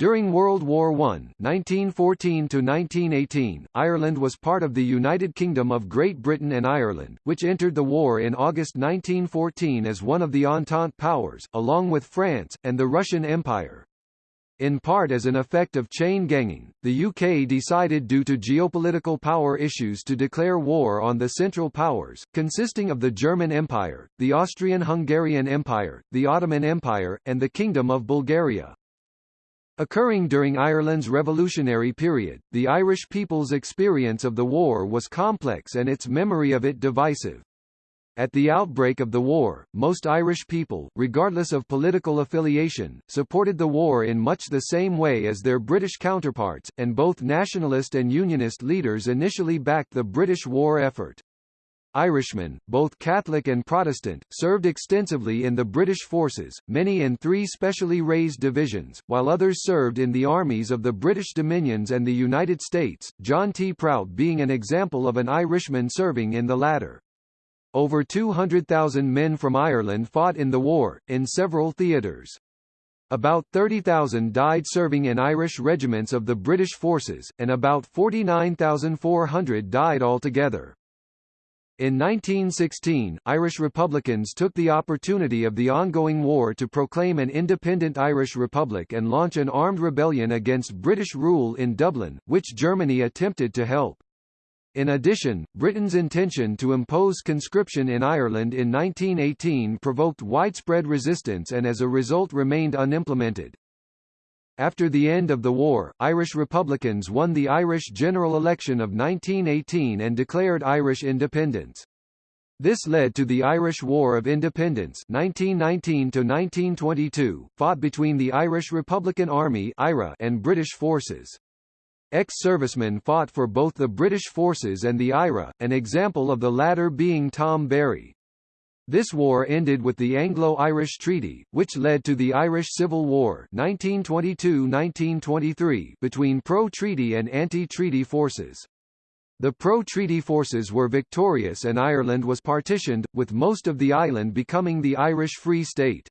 During World War I (1914–1918), Ireland was part of the United Kingdom of Great Britain and Ireland, which entered the war in August 1914 as one of the Entente powers, along with France, and the Russian Empire. In part as an effect of chain ganging, the UK decided due to geopolitical power issues to declare war on the Central Powers, consisting of the German Empire, the Austrian-Hungarian Empire, the Ottoman Empire, and the Kingdom of Bulgaria. Occurring during Ireland's revolutionary period, the Irish people's experience of the war was complex and its memory of it divisive. At the outbreak of the war, most Irish people, regardless of political affiliation, supported the war in much the same way as their British counterparts, and both nationalist and unionist leaders initially backed the British war effort. Irishmen, both Catholic and Protestant, served extensively in the British forces, many in three specially raised divisions, while others served in the armies of the British Dominions and the United States, John T. Prout being an example of an Irishman serving in the latter. Over 200,000 men from Ireland fought in the war, in several theatres. About 30,000 died serving in Irish regiments of the British forces, and about 49,400 died altogether. In 1916, Irish Republicans took the opportunity of the ongoing war to proclaim an independent Irish Republic and launch an armed rebellion against British rule in Dublin, which Germany attempted to help. In addition, Britain's intention to impose conscription in Ireland in 1918 provoked widespread resistance and as a result remained unimplemented. After the end of the war, Irish Republicans won the Irish general election of 1918 and declared Irish independence. This led to the Irish War of Independence 1919–1922, fought between the Irish Republican Army and British forces. Ex-servicemen fought for both the British forces and the IRA, an example of the latter being Tom Barry. This war ended with the Anglo-Irish Treaty, which led to the Irish Civil War 1922–1923 between pro-treaty and anti-treaty forces. The pro-treaty forces were victorious and Ireland was partitioned, with most of the island becoming the Irish Free State.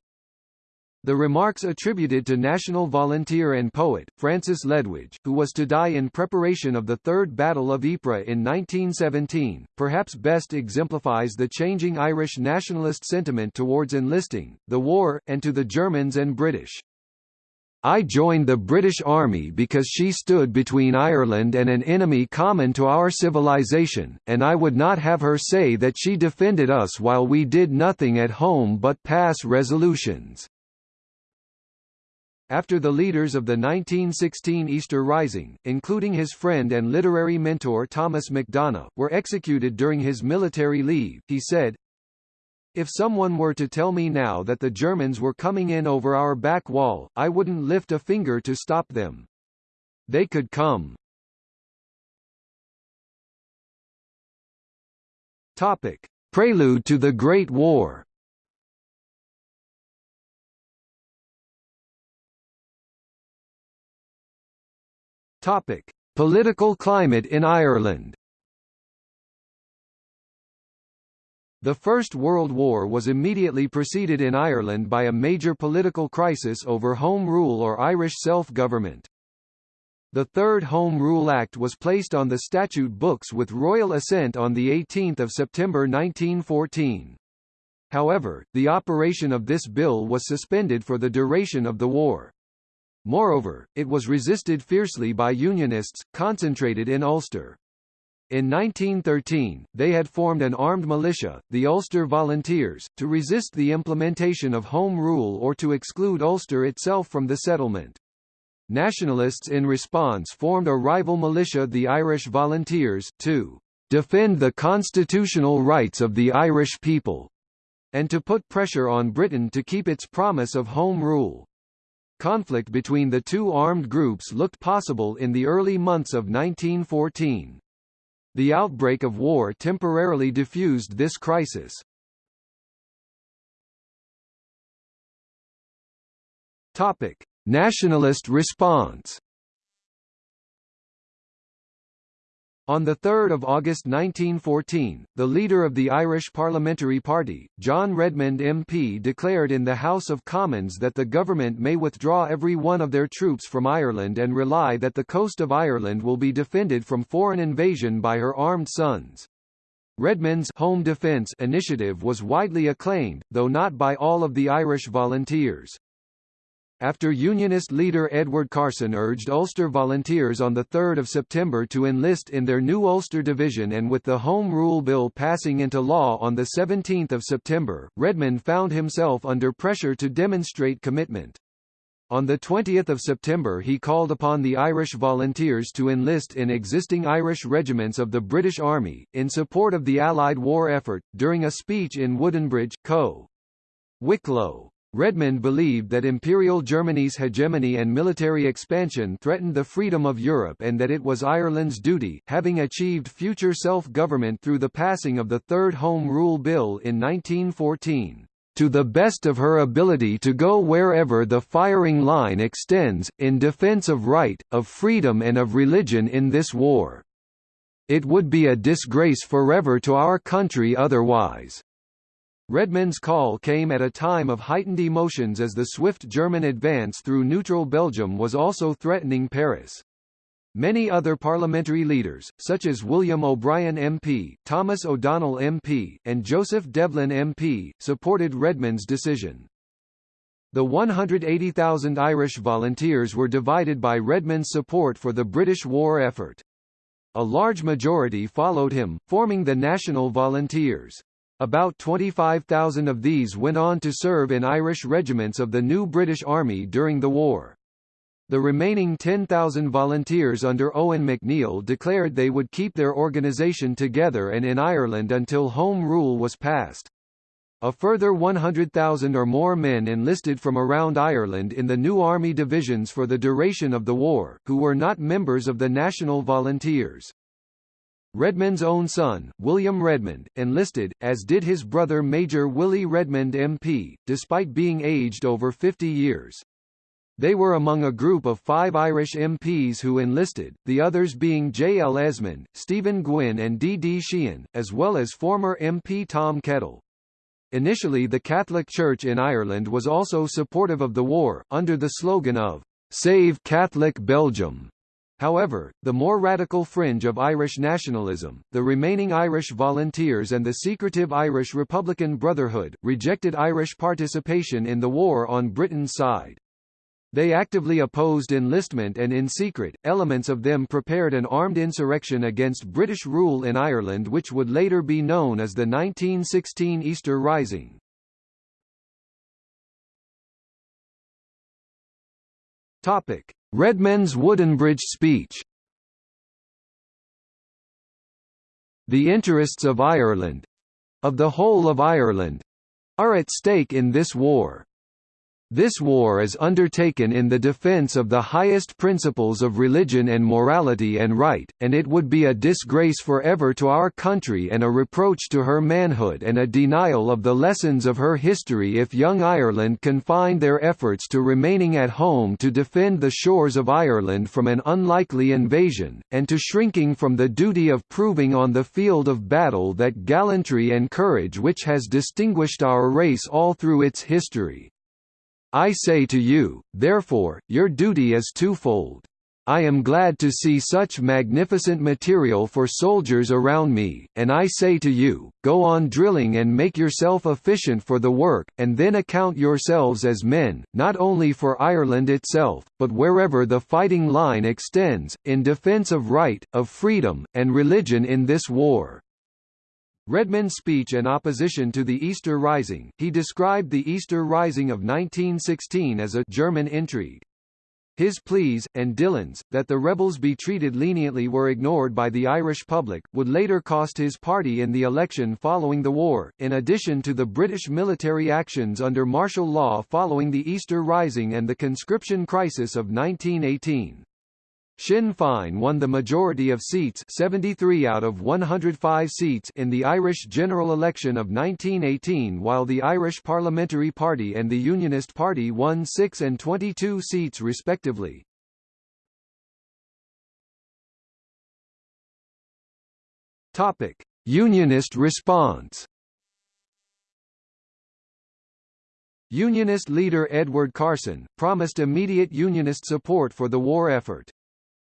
The remarks attributed to national volunteer and poet, Francis Ledwidge, who was to die in preparation of the Third Battle of Ypres in 1917, perhaps best exemplifies the changing Irish nationalist sentiment towards enlisting, the war, and to the Germans and British. I joined the British Army because she stood between Ireland and an enemy common to our civilization, and I would not have her say that she defended us while we did nothing at home but pass resolutions. After the leaders of the 1916 Easter Rising, including his friend and literary mentor Thomas MacDonagh, were executed during his military leave, he said, If someone were to tell me now that the Germans were coming in over our back wall, I wouldn't lift a finger to stop them. They could come. Topic. Prelude to the Great War Topic: Political climate in Ireland. The First World War was immediately preceded in Ireland by a major political crisis over Home Rule or Irish self-government. The Third Home Rule Act was placed on the statute books with royal assent on 18 September 1914. However, the operation of this bill was suspended for the duration of the war. Moreover, it was resisted fiercely by Unionists, concentrated in Ulster. In 1913, they had formed an armed militia, the Ulster Volunteers, to resist the implementation of Home Rule or to exclude Ulster itself from the settlement. Nationalists in response formed a rival militia the Irish Volunteers, to defend the constitutional rights of the Irish people, and to put pressure on Britain to keep its promise of Home Rule. Conflict between the two armed groups looked possible in the early months of 1914. The outbreak of war temporarily diffused this crisis. Topic: Nationalist response. On 3 August 1914, the leader of the Irish Parliamentary Party, John Redmond MP declared in the House of Commons that the government may withdraw every one of their troops from Ireland and rely that the coast of Ireland will be defended from foreign invasion by her armed sons. Redmond's Home Defence initiative was widely acclaimed, though not by all of the Irish volunteers. After Unionist leader Edward Carson urged Ulster volunteers on 3 September to enlist in their new Ulster Division and with the Home Rule Bill passing into law on 17 September, Redmond found himself under pressure to demonstrate commitment. On 20 September he called upon the Irish volunteers to enlist in existing Irish regiments of the British Army, in support of the Allied war effort, during a speech in Woodenbridge, Co. Wicklow. Redmond believed that Imperial Germany's hegemony and military expansion threatened the freedom of Europe and that it was Ireland's duty, having achieved future self-government through the passing of the Third Home Rule Bill in 1914, to the best of her ability to go wherever the firing line extends, in defense of right, of freedom and of religion in this war. It would be a disgrace forever to our country otherwise. Redmond's call came at a time of heightened emotions as the swift German advance through neutral Belgium was also threatening Paris. Many other parliamentary leaders, such as William O'Brien MP, Thomas O'Donnell MP, and Joseph Devlin MP, supported Redmond's decision. The 180,000 Irish volunteers were divided by Redmond's support for the British war effort. A large majority followed him, forming the National Volunteers. About 25,000 of these went on to serve in Irish regiments of the new British Army during the war. The remaining 10,000 volunteers under Eoin MacNeill declared they would keep their organisation together and in Ireland until Home Rule was passed. A further 100,000 or more men enlisted from around Ireland in the new army divisions for the duration of the war, who were not members of the National Volunteers. Redmond's own son, William Redmond, enlisted, as did his brother Major Willie Redmond MP, despite being aged over 50 years. They were among a group of five Irish MPs who enlisted, the others being J. L. Esmonde, Stephen Gwynn and D. D. Sheehan, as well as former MP Tom Kettle. Initially the Catholic Church in Ireland was also supportive of the war, under the slogan of, "'Save Catholic Belgium'. However, the more radical fringe of Irish nationalism, the remaining Irish Volunteers and the secretive Irish Republican Brotherhood, rejected Irish participation in the war on Britain's side. They actively opposed enlistment and in secret, elements of them prepared an armed insurrection against British rule in Ireland which would later be known as the 1916 Easter Rising. Topic: Redmond's Woodenbridge speech The interests of Ireland—of the whole of Ireland—are at stake in this war. This war is undertaken in the defense of the highest principles of religion and morality and right, and it would be a disgrace forever to our country and a reproach to her manhood and a denial of the lessons of her history if young Ireland confined their efforts to remaining at home to defend the shores of Ireland from an unlikely invasion, and to shrinking from the duty of proving on the field of battle that gallantry and courage which has distinguished our race all through its history. I say to you, therefore, your duty is twofold. I am glad to see such magnificent material for soldiers around me, and I say to you, go on drilling and make yourself efficient for the work, and then account yourselves as men, not only for Ireland itself, but wherever the fighting line extends, in defence of right, of freedom, and religion in this war. Redmond's speech in opposition to the Easter Rising, he described the Easter Rising of 1916 as a German intrigue. His pleas, and Dillon's, that the rebels be treated leniently were ignored by the Irish public, would later cost his party in the election following the war, in addition to the British military actions under martial law following the Easter Rising and the conscription crisis of 1918. Sinn Féin won the majority of seats 73 out of 105 seats in the Irish general election of 1918 while the Irish Parliamentary Party and the Unionist Party won 6 and 22 seats respectively. Topic: Unionist response. Unionist leader Edward Carson, promised immediate Unionist support for the war effort.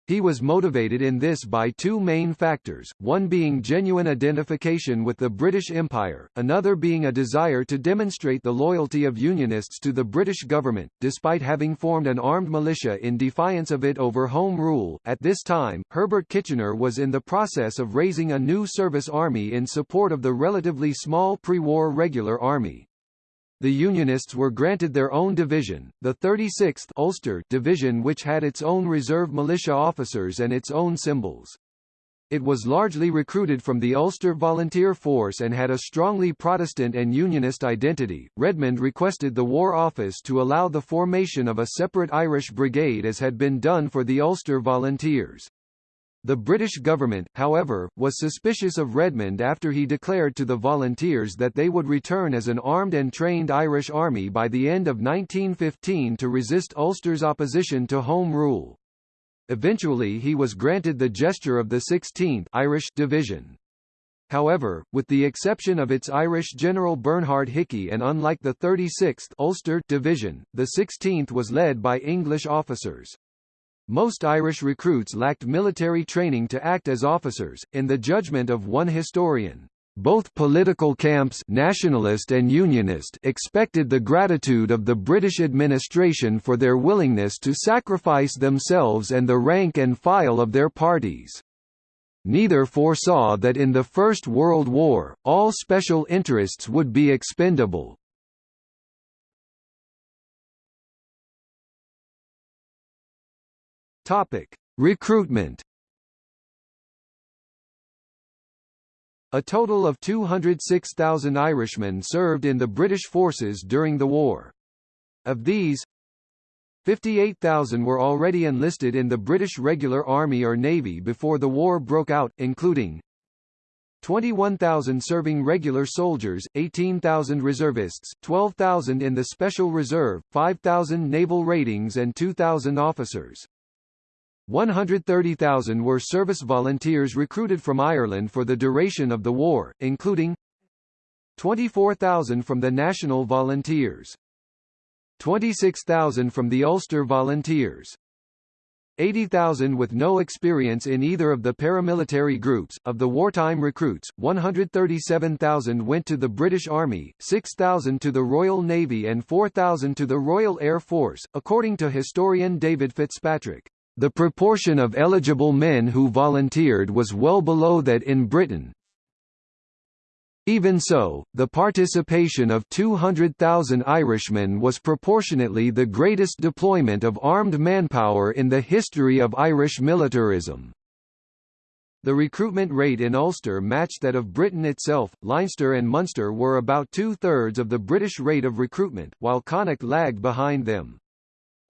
He was motivated in this by two main factors, one being genuine identification with the British Empire, another being a desire to demonstrate the loyalty of Unionists to the British government, despite having formed an armed militia in defiance of it over Home Rule. At this time, Herbert Kitchener was in the process of raising a new service army in support of the relatively small pre-war regular army the Unionists were granted their own division, the 36th Ulster Division which had its own reserve militia officers and its own symbols. It was largely recruited from the Ulster Volunteer Force and had a strongly Protestant and Unionist identity. Redmond requested the War Office to allow the formation of a separate Irish brigade as had been done for the Ulster Volunteers. The British government, however, was suspicious of Redmond after he declared to the volunteers that they would return as an armed and trained Irish army by the end of 1915 to resist Ulster's opposition to Home Rule. Eventually he was granted the gesture of the 16th Irish Division. However, with the exception of its Irish General Bernard Hickey and unlike the 36th Ulster Division, the 16th was led by English officers. Most Irish recruits lacked military training to act as officers, in the judgment of one historian. Both political camps nationalist and unionist expected the gratitude of the British administration for their willingness to sacrifice themselves and the rank and file of their parties. Neither foresaw that in the First World War, all special interests would be expendable. Topic: Recruitment. A total of 206,000 Irishmen served in the British forces during the war. Of these, 58,000 were already enlisted in the British Regular Army or Navy before the war broke out, including 21,000 serving regular soldiers, 18,000 reservists, 12,000 in the Special Reserve, 5,000 naval ratings and 2,000 officers. 130,000 were service volunteers recruited from Ireland for the duration of the war, including 24,000 from the National Volunteers, 26,000 from the Ulster Volunteers, 80,000 with no experience in either of the paramilitary groups. Of the wartime recruits, 137,000 went to the British Army, 6,000 to the Royal Navy and 4,000 to the Royal Air Force, according to historian David Fitzpatrick. The proportion of eligible men who volunteered was well below that in Britain. Even so, the participation of 200,000 Irishmen was proportionately the greatest deployment of armed manpower in the history of Irish militarism. The recruitment rate in Ulster matched that of Britain itself. Leinster and Munster were about two-thirds of the British rate of recruitment, while Connacht lagged behind them.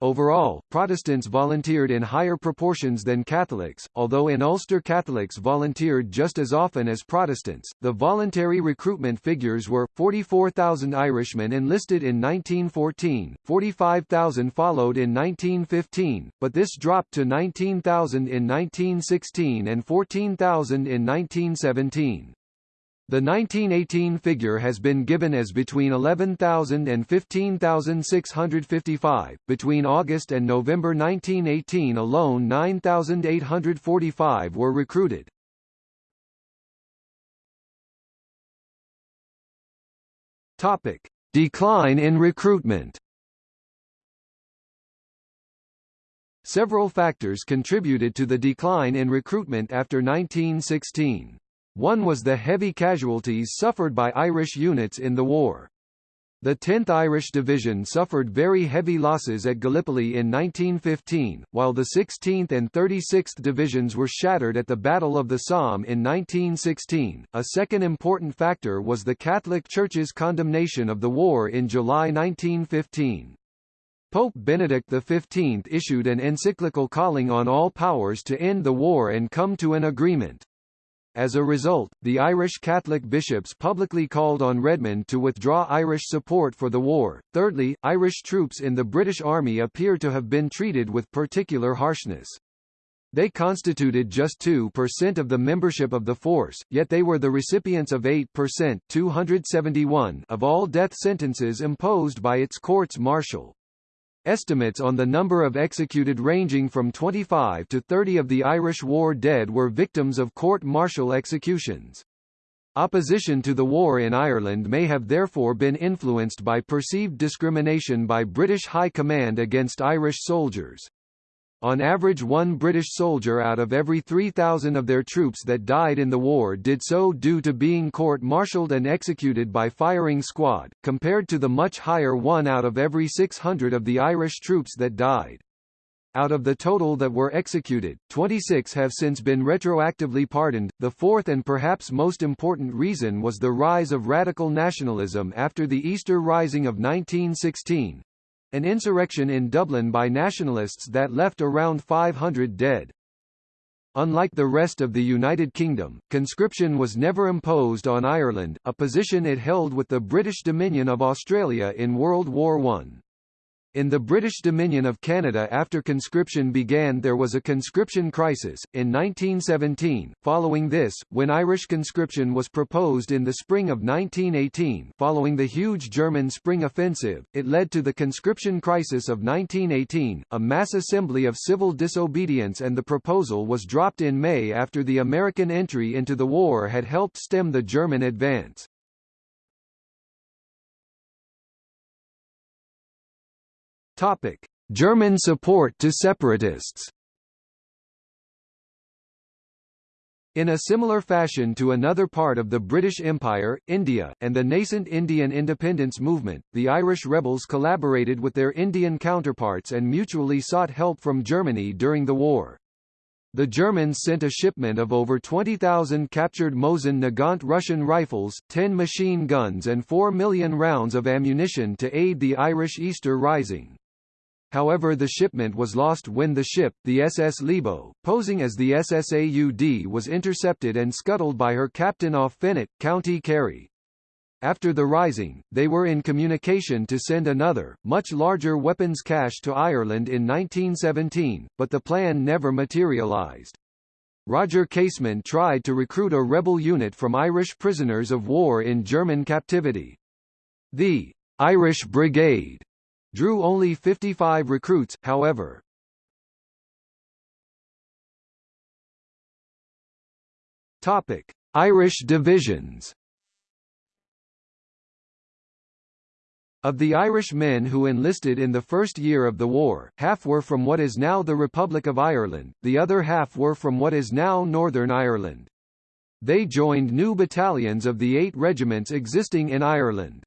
Overall, Protestants volunteered in higher proportions than Catholics, although in Ulster Catholics volunteered just as often as Protestants. The voluntary recruitment figures were 44,000 Irishmen enlisted in 1914, 45,000 followed in 1915, but this dropped to 19,000 in 1916 and 14,000 in 1917. The 1918 figure has been given as between 11,000 and 15,655. Between August and November 1918 alone 9,845 were recruited. Topic: Decline in recruitment. Several factors contributed to the decline in recruitment after 1916. One was the heavy casualties suffered by Irish units in the war. The 10th Irish Division suffered very heavy losses at Gallipoli in 1915, while the 16th and 36th Divisions were shattered at the Battle of the Somme in 1916. A second important factor was the Catholic Church's condemnation of the war in July 1915. Pope Benedict XV issued an encyclical calling on all powers to end the war and come to an agreement. As a result, the Irish Catholic bishops publicly called on Redmond to withdraw Irish support for the war. Thirdly, Irish troops in the British Army appear to have been treated with particular harshness. They constituted just 2% of the membership of the force, yet they were the recipients of 8% 271 of all death sentences imposed by its courts martial. Estimates on the number of executed ranging from 25 to 30 of the Irish war dead were victims of court-martial executions. Opposition to the war in Ireland may have therefore been influenced by perceived discrimination by British High Command against Irish soldiers. On average one British soldier out of every 3,000 of their troops that died in the war did so due to being court-martialed and executed by firing squad, compared to the much higher one out of every 600 of the Irish troops that died. Out of the total that were executed, 26 have since been retroactively pardoned. The fourth and perhaps most important reason was the rise of radical nationalism after the Easter Rising of 1916, an insurrection in Dublin by nationalists that left around 500 dead. Unlike the rest of the United Kingdom, conscription was never imposed on Ireland, a position it held with the British Dominion of Australia in World War I. In the British Dominion of Canada after conscription began there was a conscription crisis, in 1917, following this, when Irish conscription was proposed in the spring of 1918 following the huge German Spring Offensive, it led to the conscription crisis of 1918, a mass assembly of civil disobedience and the proposal was dropped in May after the American entry into the war had helped stem the German advance. Topic: German support to separatists. In a similar fashion to another part of the British Empire, India, and the nascent Indian independence movement, the Irish rebels collaborated with their Indian counterparts and mutually sought help from Germany during the war. The Germans sent a shipment of over 20,000 captured Mosin Nagant Russian rifles, 10 machine guns and 4 million rounds of ammunition to aid the Irish Easter Rising. However the shipment was lost when the ship, the SS Libau, posing as the SS Aud was intercepted and scuttled by her captain off Fenit, County Kerry. After the rising, they were in communication to send another, much larger weapons cache to Ireland in 1917, but the plan never materialised. Roger Casement tried to recruit a rebel unit from Irish prisoners of war in German captivity. The Irish Brigade drew only 55 recruits, however. Topic: Irish divisions. Of the Irish men who enlisted in the first year of the war, half were from what is now the Republic of Ireland, the other half were from what is now Northern Ireland. They joined new battalions of the eight regiments existing in Ireland.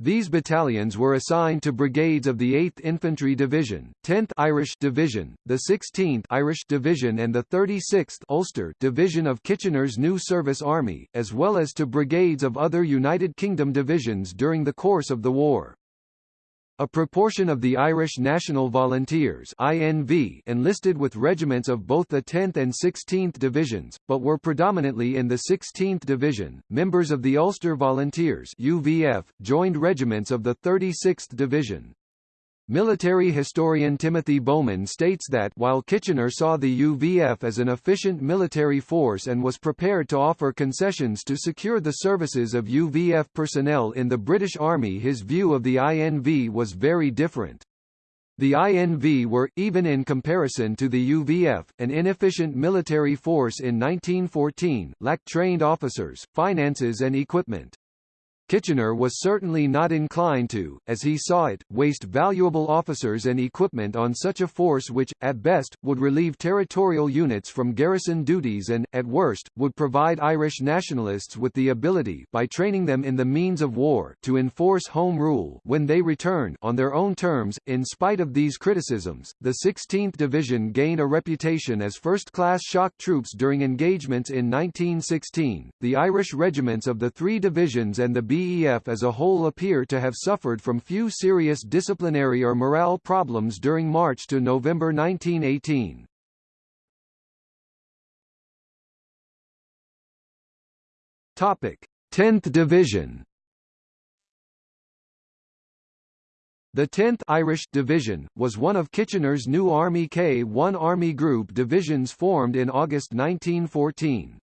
These battalions were assigned to brigades of the 8th Infantry Division, 10th Irish Division, the 16th Irish Division and the 36th Ulster Division of Kitchener's new service army, as well as to brigades of other United Kingdom divisions during the course of the war. A proportion of the Irish National Volunteers INV enlisted with regiments of both the 10th and 16th Divisions, but were predominantly in the 16th Division. Members of the Ulster Volunteers UVF joined regiments of the 36th Division. Military historian Timothy Bowman states that while Kitchener saw the UVF as an efficient military force and was prepared to offer concessions to secure the services of UVF personnel in the British Army his view of the INV was very different. The INV were, even in comparison to the UVF, an inefficient military force in 1914, lacked trained officers, finances and equipment. Kitchener was certainly not inclined to, as he saw it, waste valuable officers and equipment on such a force which, at best, would relieve territorial units from garrison duties and, at worst, would provide Irish nationalists with the ability by training them in the means of war to enforce Home Rule when they return on their own terms. In spite of these criticisms, the 16th Division gained a reputation as first-class shock troops during engagements in 1916. The Irish regiments of the three divisions and the B BEF as a whole appear to have suffered from few serious disciplinary or morale problems during March to November 1918. Topic: 10th Division The 10th Irish Division was one of Kitchener's new Army K-1 Army Group divisions formed in August 1914.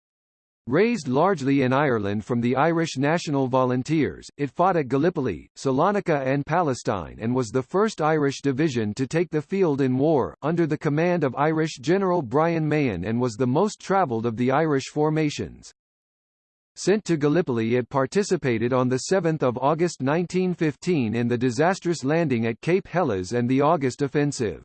Raised largely in Ireland from the Irish National Volunteers, it fought at Gallipoli, Salonika and Palestine and was the first Irish division to take the field in war, under the command of Irish General Brian Mahon and was the most travelled of the Irish formations. Sent to Gallipoli it participated on 7 August 1915 in the disastrous landing at Cape Helles and the August Offensive.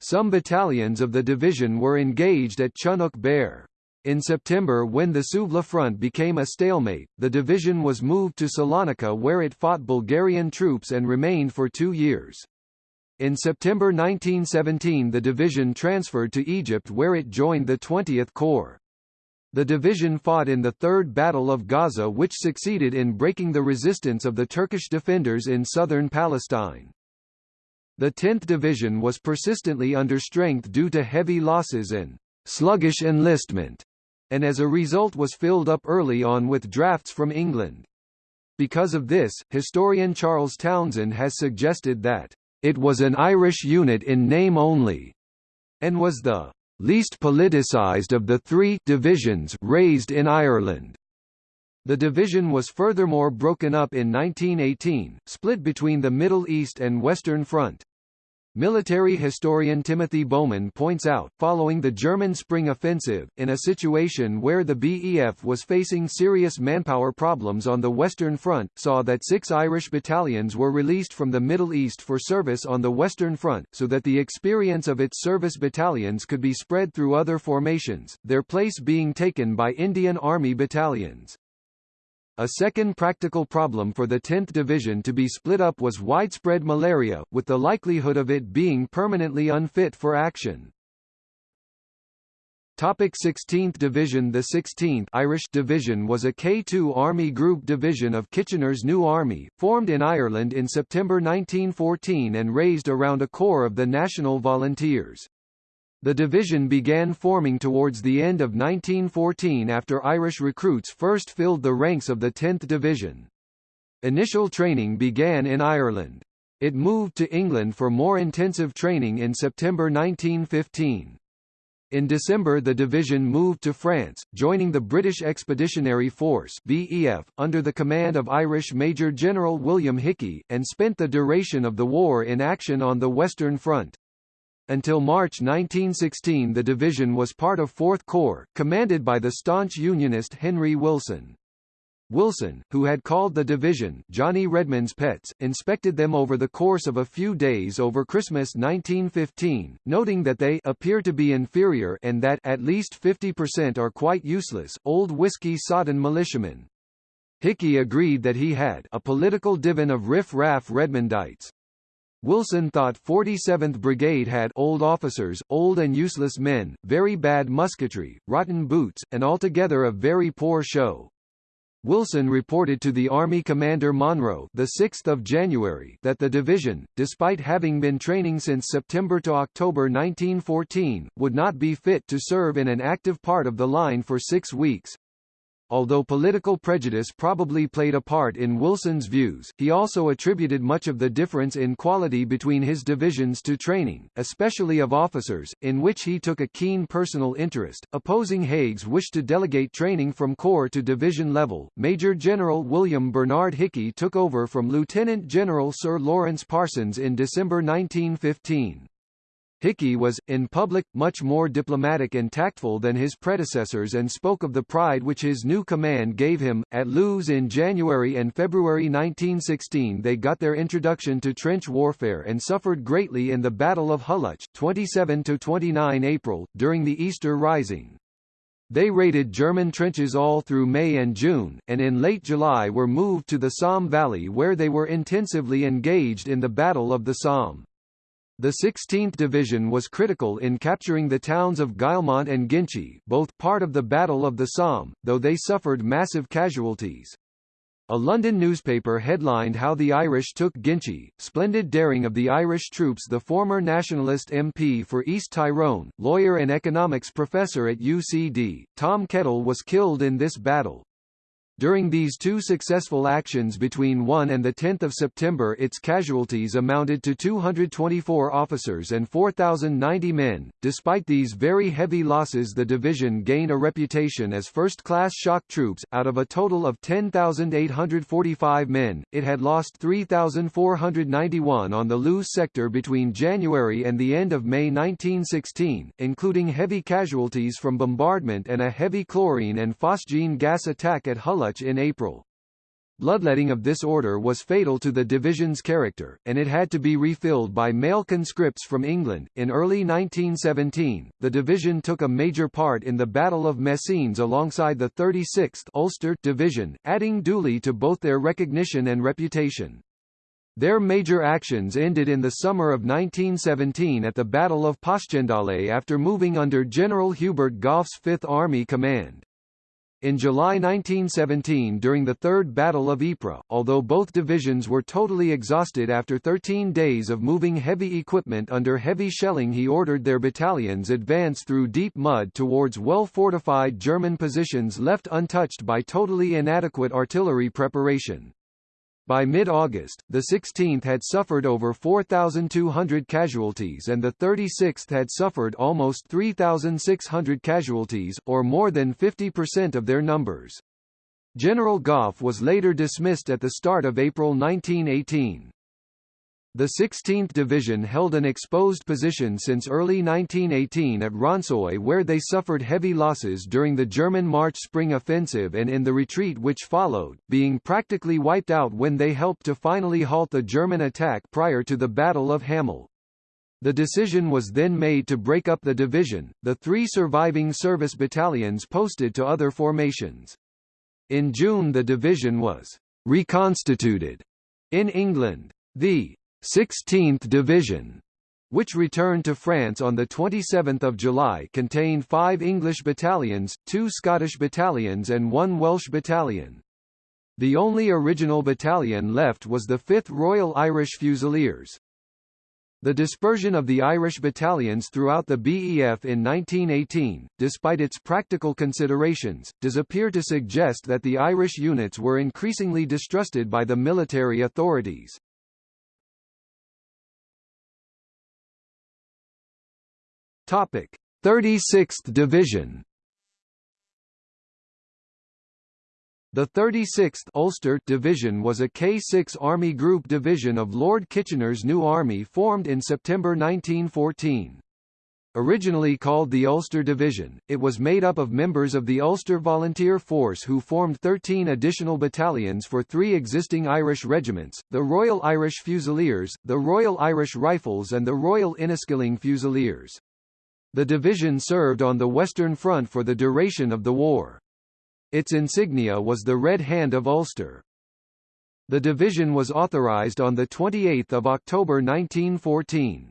Some battalions of the division were engaged at Chunuk Bair. In September when the Suvla front became a stalemate, the division was moved to Salonika where it fought Bulgarian troops and remained for two years. In September 1917 the division transferred to Egypt where it joined the 20th Corps. The division fought in the Third Battle of Gaza which succeeded in breaking the resistance of the Turkish defenders in southern Palestine. The 10th Division was persistently under strength due to heavy losses and sluggish enlistment, and as a result was filled up early on with drafts from England. Because of this, historian Charles Townshend has suggested that it was an Irish unit in name only, and was the least politicised of the three divisions raised in Ireland. The division was furthermore broken up in 1918, split between the Middle East and Western Front. Military historian Timothy Bowman points out, following the German Spring Offensive, in a situation where the BEF was facing serious manpower problems on the Western Front, saw that six Irish battalions were released from the Middle East for service on the Western Front, so that the experience of its service battalions could be spread through other formations, their place being taken by Indian Army battalions. A second practical problem for the 10th Division to be split up was widespread malaria, with the likelihood of it being permanently unfit for action. Topic 16th Division The 16th Irish Division was a K2 Army Group division of Kitchener's New Army, formed in Ireland in September 1914 and raised around a corps of the National Volunteers. The division began forming towards the end of 1914 after Irish recruits first filled the ranks of the 10th Division. Initial training began in Ireland. It moved to England for more intensive training in September 1915. In December the division moved to France, joining the British Expeditionary Force BEF, under the command of Irish Major General William Hickey, and spent the duration of the war in action on the Western Front. Until March 1916 the division was part of 4th Corps, commanded by the staunch Unionist Henry Wilson. Wilson, who had called the division Johnny Redmond's Pets, inspected them over the course of a few days over Christmas 1915, noting that they appear to be inferior and that at least 50% are quite useless, old whiskey-sodden militiamen. Hickey agreed that he had a political divan of riff-raff Redmondites, Wilson thought 47th Brigade had old officers, old and useless men, very bad musketry, rotten boots, and altogether a very poor show. Wilson reported to the Army Commander Monro the 6th of January that the division, despite having been training since September to October 1914, would not be fit to serve in an active part of the line for six weeks. Although political prejudice probably played a part in Wilson's views, he also attributed much of the difference in quality between his divisions to training, especially of officers, in which he took a keen personal interest. Opposing Haig's wish to delegate training from corps to division level, Major General William Bernard Hickey took over from Lieutenant General Sir Lawrence Parsons in December 1915. Hickey was, in public, much more diplomatic and tactful than his predecessors and spoke of the pride which his new command gave him. At Loos in January and February 1916 they got their introduction to trench warfare and suffered greatly in the Battle of Hulluch 27–29 April, during the Easter Rising. They raided German trenches all through May and June, and in late July were moved to the Somme Valley where they were intensively engaged in the Battle of the Somme. The 16th Division was critical in capturing the towns of Guillemont and Ginchy, both part of the Battle of the Somme, though they suffered massive casualties. A London newspaper headlined how the Irish took Ginchy, splendid daring of the Irish troops The former nationalist MP for East Tyrone, lawyer and economics professor at UCD, Tom Kettle was killed in this battle. During these two successful actions between 1 and 10 September its casualties amounted to 224 officers and 4,090 men. Despite these very heavy losses the division gained a reputation as first-class shock troops, out of a total of 10,845 men, it had lost 3,491 on the Loos sector between January and the end of May 1916, including heavy casualties from bombardment and a heavy chlorine and phosgene gas attack at In April. Bloodletting of this order was fatal to the division's character, and it had to be refilled by male conscripts from England. In early 1917, the division took a major part in the Battle of Messines alongside the 36th Ulster Division, adding duly to both their recognition and reputation. Their major actions ended in the summer of 1917 at the Battle of Passchendaele after moving under General Hubert Gough's Fifth Army Command. In July 1917 during the Third Battle of Ypres, although both divisions were totally exhausted after 13 days of moving heavy equipment under heavy shelling he ordered their battalions advance through deep mud towards well-fortified German positions left untouched by totally inadequate artillery preparation. By mid-August, the 16th had suffered over 4,200 casualties and the 36th had suffered almost 3,600 casualties, or more than 50% of their numbers. General Gough was later dismissed at the start of April 1918. The 16th Division held an exposed position since early 1918 at Ronssoy where they suffered heavy losses during the German March Spring Offensive and in the retreat which followed, being practically wiped out when they helped to finally halt the German attack prior to the Battle of Hamel. The decision was then made to break up the division, the three surviving service battalions posted to other formations. In June the division was reconstituted in England. The 16th Division, which returned to France on 27 July contained five English battalions, two Scottish battalions and one Welsh battalion. The only original battalion left was the 5th Royal Irish Fusiliers. The dispersion of the Irish battalions throughout the BEF in 1918, despite its practical considerations, does appear to suggest that the Irish units were increasingly distrusted by the military authorities. Topic: 36th Division. The 36th Ulster Division was a K6 Army Group division of Lord Kitchener's new army formed in September 1914. Originally called the Ulster Division, it was made up of members of the Ulster Volunteer Force who formed 13 additional battalions for three existing Irish regiments, the Royal Irish Fusiliers, the Royal Irish Rifles and the Royal Inniskilling Fusiliers. The division served on the Western Front for the duration of the war. Its insignia was the Red Hand of Ulster. The division was authorized on 28 October 1914.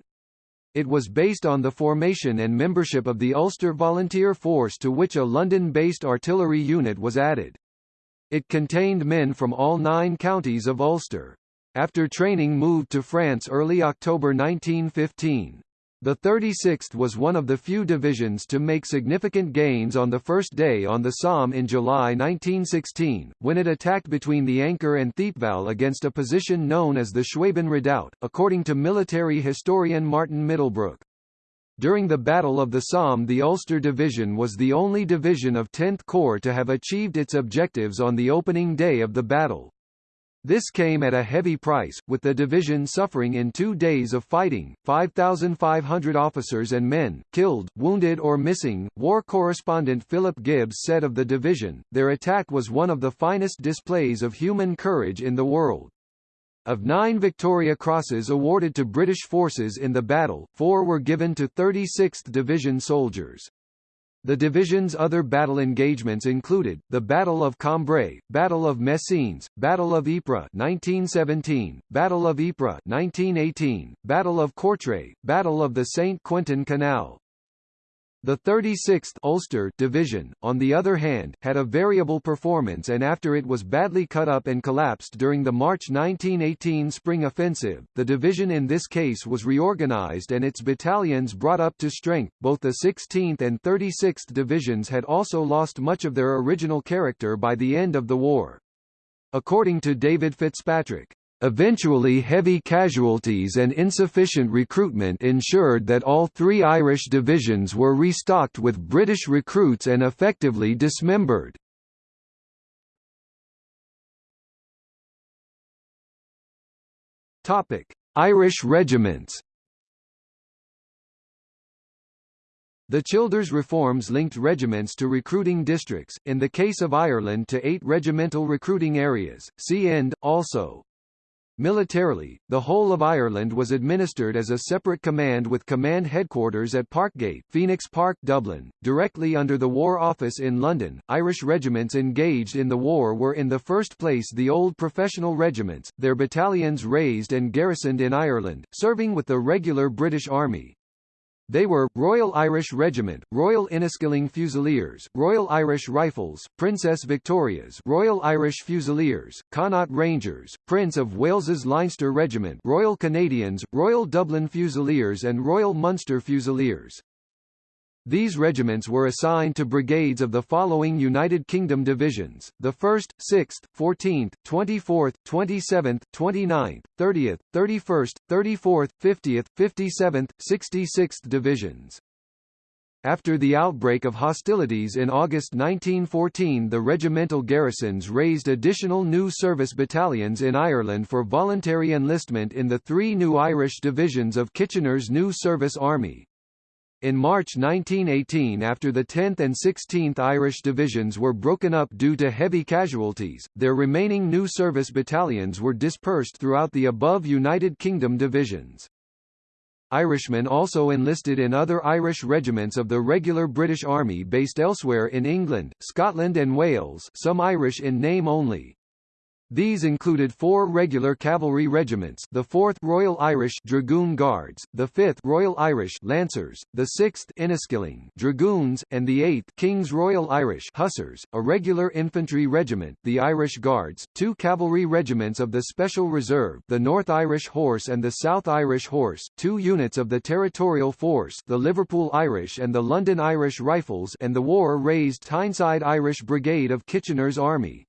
It was based on the formation and membership of the Ulster Volunteer Force to which a London-based artillery unit was added. It contained men from all nine counties of Ulster. After training moved to France early October 1915. The 36th was one of the few divisions to make significant gains on the first day on the Somme in July 1916, when it attacked between the Ancre and Thiepval against a position known as the Schwaben Redoubt, according to military historian Martin Middlebrook. During the Battle of the Somme the Ulster Division was the only division of 10th Corps to have achieved its objectives on the opening day of the battle. This came at a heavy price, with the division suffering in two days of fighting, 5,500 officers and men, killed, wounded or missing. War correspondent Philip Gibbs said of the division, their attack was one of the finest displays of human courage in the world. Of nine Victoria Crosses awarded to British forces in the battle, four were given to 36th Division soldiers. The division's other battle engagements included, the Battle of Cambrai, Battle of Messines, Battle of Ypres 1917, Battle of Ypres 1918, Battle of Courtrai, Battle of the St. Quentin Canal. The 36th Ulster Division, on the other hand, had a variable performance and after it was badly cut up and collapsed during the March 1918 Spring Offensive, the division in this case was reorganized and its battalions brought up to strength. Both the 16th and 36th Divisions had also lost much of their original character by the end of the war. According to David Fitzpatrick, Eventually heavy casualties and insufficient recruitment ensured that all three Irish divisions were restocked with British recruits and effectively dismembered. Irish regiments The Childers reforms linked regiments to recruiting districts, in the case of Ireland to eight regimental recruiting areas, see end, also. Militarily, the whole of Ireland was administered as a separate command with command headquarters at Parkgate, Phoenix Park, Dublin, directly under the War Office in London. Irish regiments engaged in the war were in the first place the old professional regiments, their battalions raised and garrisoned in Ireland, serving with the regular British Army. They were, Royal Irish Regiment, Royal Inniskilling Fusiliers, Royal Irish Rifles, Princess Victorias Royal Irish Fusiliers, Connaught Rangers, Prince of Wales's Leinster Regiment Royal Canadians, Royal Dublin Fusiliers and Royal Munster Fusiliers. These regiments were assigned to brigades of the following United Kingdom divisions, the 1st, 6th, 14th, 24th, 27th, 29th, 30th, 31st, 34th, 50th, 57th, 66th divisions. After the outbreak of hostilities in August 1914 the regimental garrisons raised additional new service battalions in Ireland for voluntary enlistment in the three new Irish divisions of Kitchener's new service army. In March 1918 after the 10th and 16th Irish Divisions were broken up due to heavy casualties, their remaining new service battalions were dispersed throughout the above United Kingdom divisions. Irishmen also enlisted in other Irish regiments of the regular British Army based elsewhere in England, Scotland and Wales some Irish in name only. These included four regular cavalry regiments the 4th Royal Irish Dragoon Guards, the 5th Royal Irish Lancers, the 6th Inniskilling Dragoons, and the 8th King's Royal Irish Hussars, a regular infantry regiment, the Irish Guards, two cavalry regiments of the Special Reserve the North Irish Horse and the South Irish Horse, two units of the Territorial Force the Liverpool Irish and the London Irish Rifles and the war-raised Tyneside Irish Brigade of Kitchener's Army.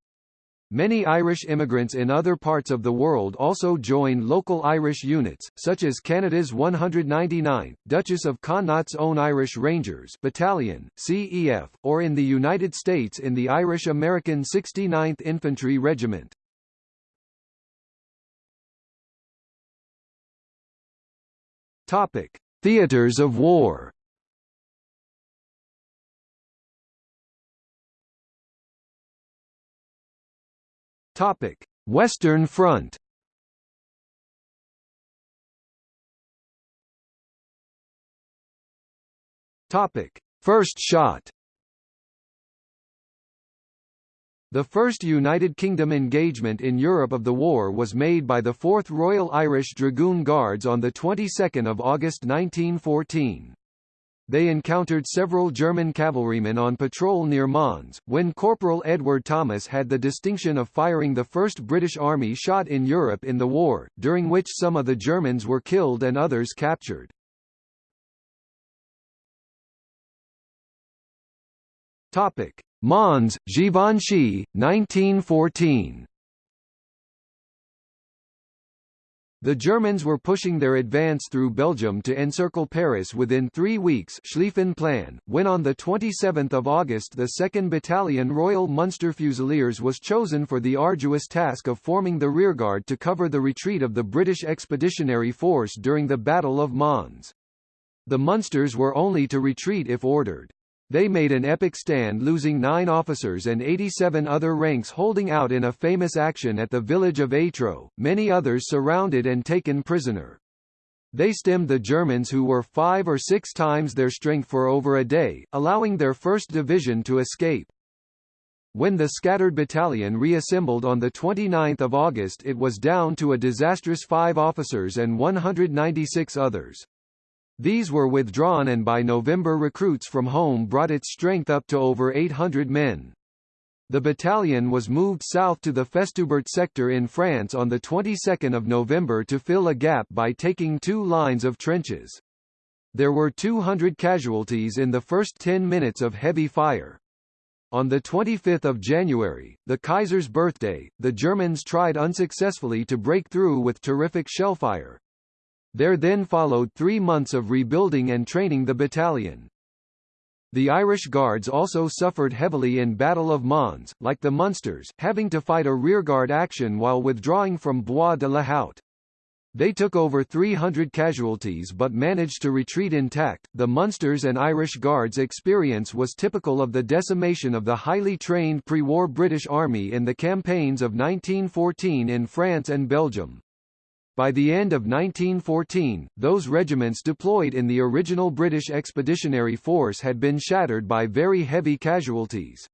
Many Irish immigrants in other parts of the world also joined local Irish units, such as Canada's 199th, Duchess of Connaught's own Irish Rangers Battalion, CEF, or in the United States in the Irish-American 69th Infantry Regiment. Topic: Theaters of war. Topic: Western Front. Topic: First shot. The first United Kingdom engagement in Europe of the war was made by the 4th Royal Irish Dragoon Guards on the 22nd of August 1914. They encountered several German cavalrymen on patrol near Mons, when Corporal Edward Thomas had the distinction of firing the first British Army shot in Europe in the war, during which some of the Germans were killed and others captured. Mons, Givenchy, 1914 The Germans were pushing their advance through Belgium to encircle Paris within three weeks Schlieffen Plan, when on 27 August the 2nd Battalion Royal Munster Fusiliers was chosen for the arduous task of forming the rearguard to cover the retreat of the British Expeditionary Force during the Battle of Mons. The Munsters were only to retreat if ordered. They made an epic stand losing nine officers and 87 other ranks holding out in a famous action at the village of Étreux, many others surrounded and taken prisoner. They stemmed the Germans who were five or six times their strength for over a day, allowing their 1st Division to escape. When the scattered battalion reassembled on 29 August it was down to a disastrous five officers and 196 others. These were withdrawn and by November recruits from home brought its strength up to over 800 men. The battalion was moved south to the Festubert sector in France on the 22nd of November to fill a gap by taking two lines of trenches. There were 200 casualties in the first 10 minutes of heavy fire. On 25 January, the Kaiser's birthday, the Germans tried unsuccessfully to break through with terrific shellfire. There then followed three months of rebuilding and training the battalion. The Irish Guards also suffered heavily in Battle of Mons, like the Munsters, having to fight a rearguard action while withdrawing from Bois de la Houte. They took over 300 casualties but managed to retreat intact. The Munsters and Irish Guards' experience was typical of the decimation of the highly trained pre-war British Army in the campaigns of 1914 in France and Belgium. By the end of 1914, those regiments deployed in the original British Expeditionary Force had been shattered by very heavy casualties.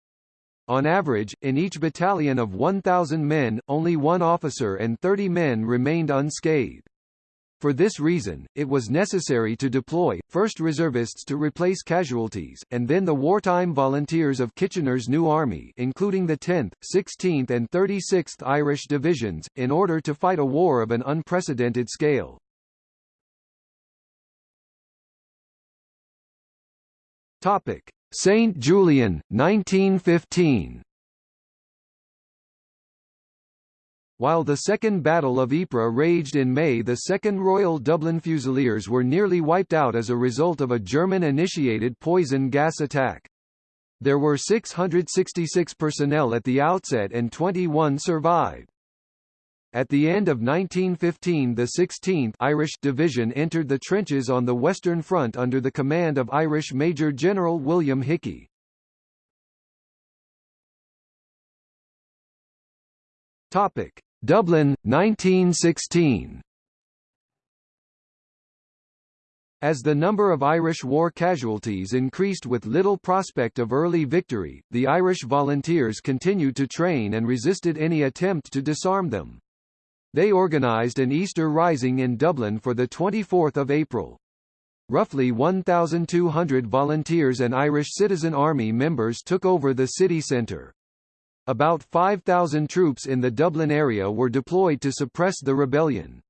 On average, in each battalion of 1,000 men, only one officer and 30 men remained unscathed. For this reason, it was necessary to deploy, first reservists to replace casualties, and then the wartime volunteers of Kitchener's New Army including the 10th, 16th and 36th Irish Divisions, in order to fight a war of an unprecedented scale. St. Julien, 1915 While the Second Battle of Ypres raged in May the 2nd Royal Dublin Fusiliers were nearly wiped out as a result of a German-initiated poison gas attack. There were 666 personnel at the outset and 21 survived. At the end of 1915 the 16th Irish Division entered the trenches on the Western Front under the command of Irish Major General William Hickie. Topic: Dublin 1916. As the number of Irish war casualties increased with little prospect of early victory, the Irish volunteers continued to train and resisted any attempt to disarm them. They organised an Easter Rising in Dublin for 24 April. Roughly 1,200 volunteers and Irish Citizen Army members took over the city centre. About 5,000 troops in the Dublin area were deployed to suppress the rebellion.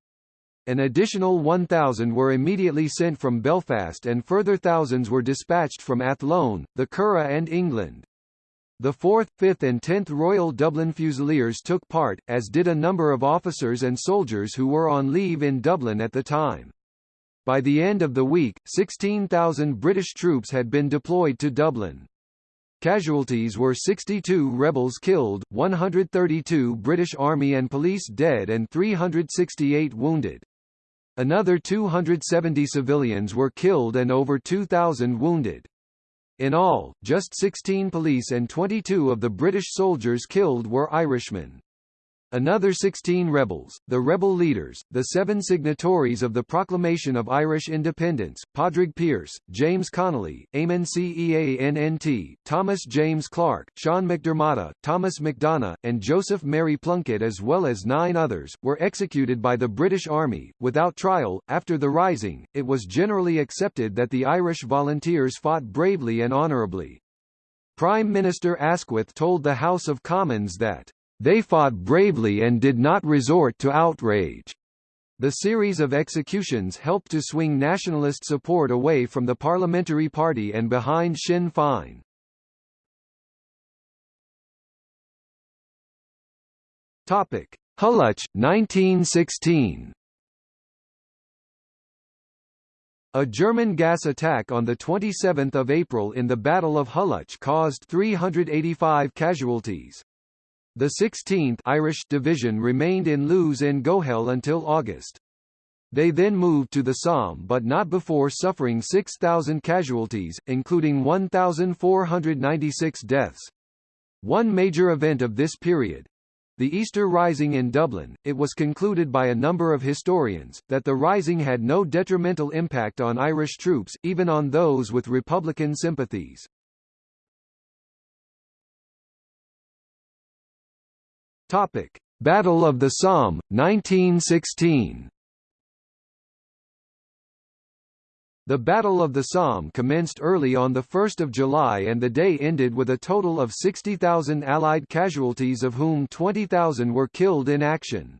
An additional 1,000 were immediately sent from Belfast and further thousands were dispatched from Athlone, the Curragh and England. The 4th, 5th and 10th Royal Dublin Fusiliers took part, as did a number of officers and soldiers who were on leave in Dublin at the time. By the end of the week, 16,000 British troops had been deployed to Dublin. Casualties were 62 rebels killed, 132 British Army and Police dead and 368 wounded. Another 270 civilians were killed and over 2,000 wounded. In all, just 16 police and 22 of the British soldiers killed were Irishmen. Another 16 rebels, the rebel leaders, the seven signatories of the Proclamation of Irish Independence, Padraig Pearse, James Connolly, Eamon Ceannt, Thomas James Clarke, Sean McDermott, Thomas MacDonagh, and Joseph Mary Plunkett as well as nine others, were executed by the British Army, without trial. After the Rising, it was generally accepted that the Irish volunteers fought bravely and honourably. Prime Minister Asquith told the House of Commons that they fought bravely and did not resort to outrage. The series of executions helped to swing nationalist support away from the Parliamentary Party and behind Sinn Féin. Topic: Hulluch 1916. A German gas attack on 27 April in the Battle of Hulluch caused 385 casualties. The 16th Irish Division remained in Loos-en-Gohelle until August. They then moved to the Somme but not before suffering 6,000 casualties, including 1,496 deaths. One major event of this period, the Easter Rising in Dublin, it was concluded by a number of historians, that the Rising had no detrimental impact on Irish troops, even on those with Republican sympathies. Topic: Battle of the Somme, 1916. The Battle of the Somme commenced early on 1 July and the day ended with a total of 60,000 Allied casualties of whom 20,000 were killed in action.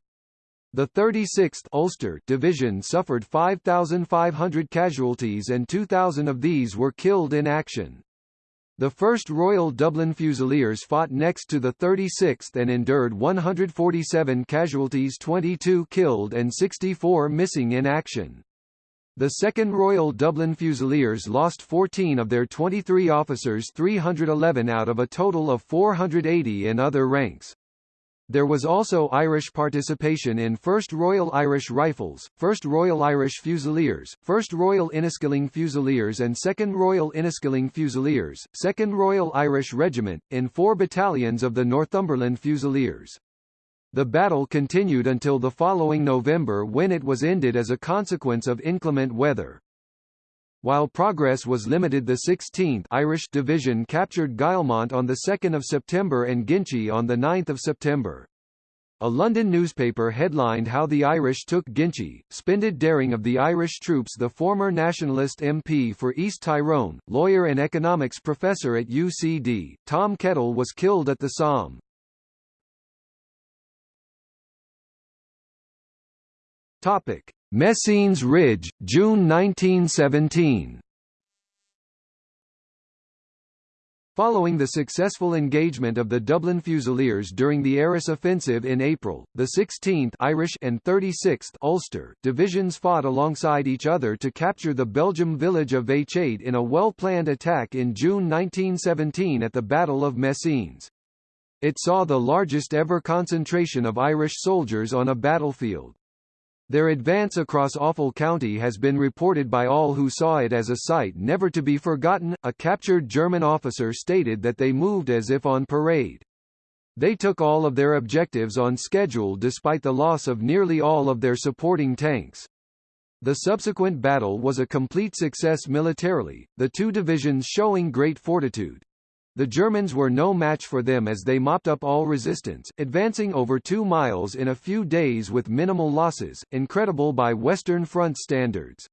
The 36th Ulster Division suffered 5,500 casualties and 2,000 of these were killed in action. The 1st Royal Dublin Fusiliers fought next to the 36th and endured 147 casualties 22 killed and 64 missing in action. The 2nd Royal Dublin Fusiliers lost 14 of their 23 officers 311 out of a total of 480 in other ranks. There was also Irish participation in 1st Royal Irish Rifles, 1st Royal Irish Fusiliers, 1st Royal Inniskilling Fusiliers and 2nd Royal Inniskilling Fusiliers, 2nd Royal Irish Regiment, in four battalions of the Northumberland Fusiliers. The battle continued until the following November when it was ended as a consequence of inclement weather. While progress was limited the 16th Irish Division captured Guillemont on 2 September and Ginchy on 9 September. A London newspaper headlined how the Irish took Ginchy, splendid daring of the Irish troops The former nationalist MP for East Tyrone, lawyer and economics professor at UCD, Tom Kettle was killed at the Somme. Topic: Messines Ridge, June 1917. Following the successful engagement of the Dublin Fusiliers during the Arras offensive in April, the 16th Irish and 36th Ulster divisions fought alongside each other to capture the Belgium village of Wytschaete in a well-planned attack in June 1917 at the Battle of Messines. It saw the largest ever concentration of Irish soldiers on a battlefield. Their advance across Awful County has been reported by all who saw it as a sight never to be forgotten. A captured German officer stated that they moved as if on parade. They took all of their objectives on schedule despite the loss of nearly all of their supporting tanks. The subsequent battle was a complete success militarily, the two divisions showing great fortitude. The Germans were no match for them as they mopped up all resistance, advancing over two miles in a few days with minimal losses, incredible by Western Front standards.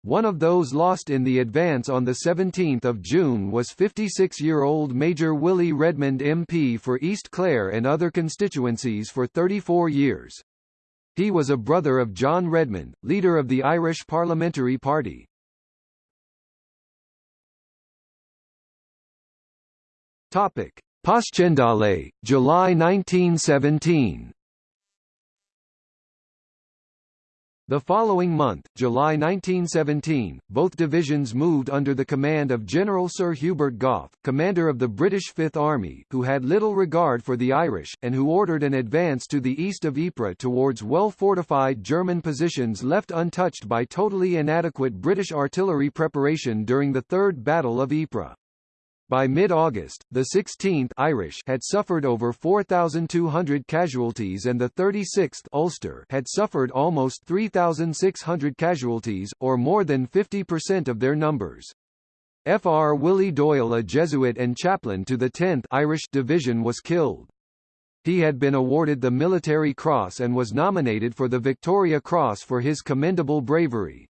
One of those lost in the advance on 17 June was 56-year-old Major Willie Redmond MP for East Clare and other constituencies for 34 years. He was a brother of John Redmond, leader of the Irish Parliamentary Party. Topic: Passchendaele, July 1917. The following month, July 1917, both divisions moved under the command of General Sir Hubert Gough, commander of the British Fifth Army, who had little regard for the Irish, and who ordered an advance to the east of Ypres towards well-fortified German positions left untouched by totally inadequate British artillery preparation during the Third Battle of Ypres. By mid-August, the 16th Irish had suffered over 4,200 casualties and the 36th Ulster had suffered almost 3,600 casualties, or more than 50% of their numbers. Fr. Willie Doyle a Jesuit and chaplain to the 10th Irish Division was killed. He had been awarded the Military Cross and was nominated for the Victoria Cross for his commendable bravery.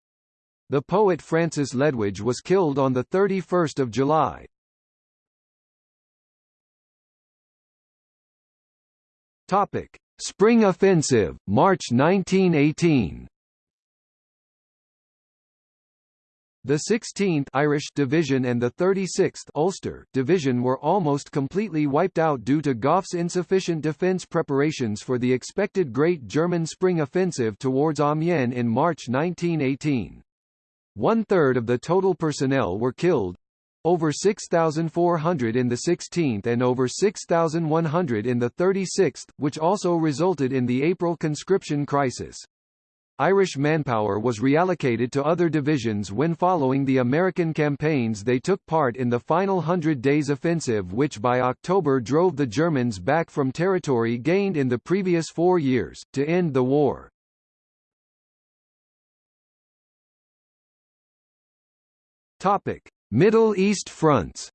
The poet Francis Ledwidge was killed on 31 July. Topic: Spring Offensive, March 1918. The 16th Irish Division and the 36th Ulster Division were almost completely wiped out due to Gough's insufficient defence preparations for the expected Great German Spring Offensive towards Amiens in March 1918. One-third of the total personnel were killed, over 6,400 in the 16th and over 6,100 in the 36th, which also resulted in the April conscription crisis. Irish manpower was reallocated to other divisions when following the American campaigns they took part in the final Hundred Days Offensive which by October drove the Germans back from territory gained in the previous four years, to end the war. Topic. Middle East fronts.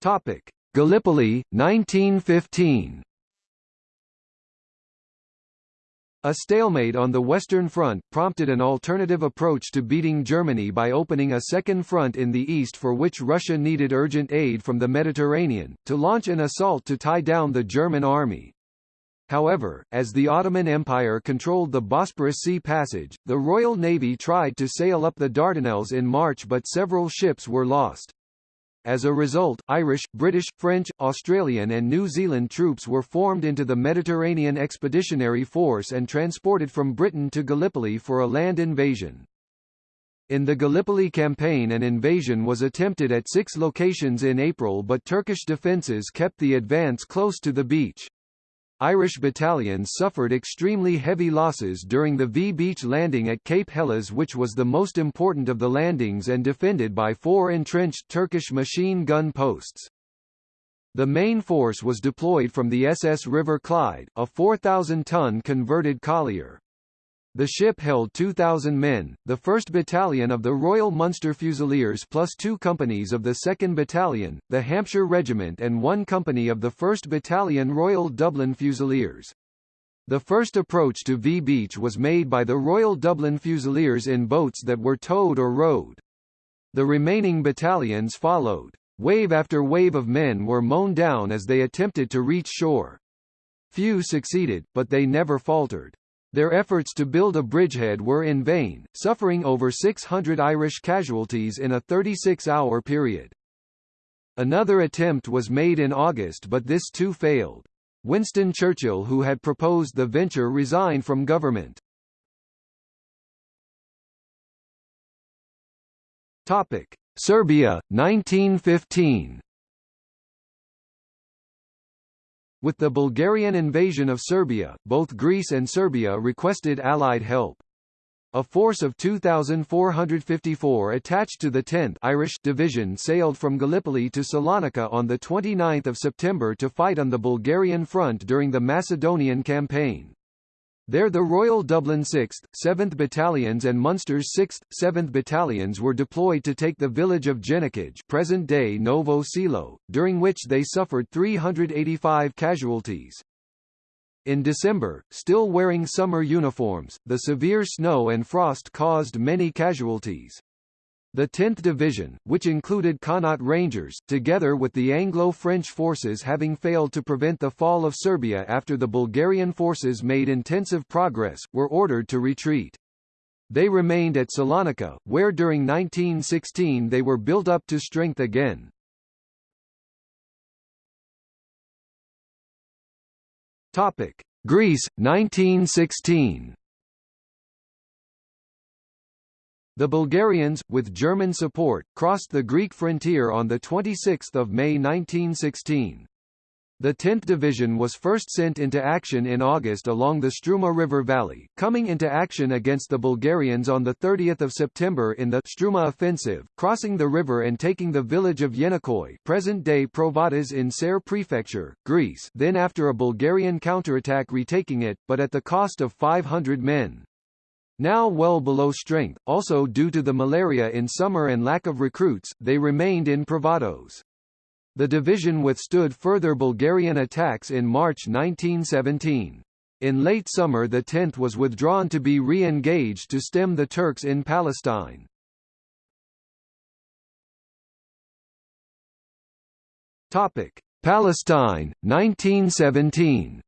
Topic: Gallipoli 1915 A stalemate on the Western Front prompted an alternative approach to beating Germany by opening a second front in the east for which Russia needed urgent aid from the Mediterranean, to launch an assault to tie down the German army. However, as the Ottoman Empire controlled the Bosporus Sea Passage, the Royal Navy tried to sail up the Dardanelles in March but several ships were lost. As a result, Irish, British, French, Australian and New Zealand troops were formed into the Mediterranean Expeditionary Force and transported from Britain to Gallipoli for a land invasion. In the Gallipoli campaign an invasion was attempted at six locations in April but Turkish defences kept the advance close to the beach. Irish battalions suffered extremely heavy losses during the V Beach landing at Cape Helles which was the most important of the landings and defended by four entrenched Turkish machine gun posts. The main force was deployed from the SS River Clyde, a 4,000-ton converted collier. The ship held 2,000 men, the 1st Battalion of the Royal Munster Fusiliers plus two companies of the 2nd Battalion, the Hampshire Regiment and one company of the 1st Battalion Royal Dublin Fusiliers. The first approach to V Beach was made by the Royal Dublin Fusiliers in boats that were towed or rowed. The remaining battalions followed. Wave after wave of men were mown down as they attempted to reach shore. Few succeeded, but they never faltered. Their efforts to build a bridgehead were in vain, suffering over 600 Irish casualties in a 36-hour period. Another attempt was made in August but this too failed. Winston Churchill who had proposed the venture resigned from government. Topic: Serbia 1915 With the Bulgarian invasion of Serbia, both Greece and Serbia requested Allied help. A force of 2,454 attached to the 10th Irish Division sailed from Gallipoli to Salonika on 29 September to fight on the Bulgarian front during the Macedonian campaign. There the Royal Dublin 6th, 7th Battalions and Munster's 6th, 7th Battalions were deployed to take the village of Jenikaj present-day Novo Selo, during which they suffered 385 casualties. In December, still wearing summer uniforms, the severe snow and frost caused many casualties. The 10th Division, which included Connaught Rangers, together with the Anglo-French forces having failed to prevent the fall of Serbia after the Bulgarian forces made intensive progress, were ordered to retreat. They remained at Salonika, where during 1916 they were built up to strength again. Topic: Greece 1916 The Bulgarians, with German support, crossed the Greek frontier on 26 May 1916. The 10th Division was first sent into action in August along the Struma River Valley, coming into action against the Bulgarians on 30 September in the Struma Offensive, crossing the river and taking the village of Yenikoi present-day Provatas in Ser Prefecture, Greece then after a Bulgarian counterattack retaking it, but at the cost of 500 men. Now well below strength, also due to the malaria in summer and lack of recruits, they remained in Provatas. The division withstood further Bulgarian attacks in March 1917. In late summer the 10th was withdrawn to be re-engaged to stem the Turks in Palestine. Palestine 1917.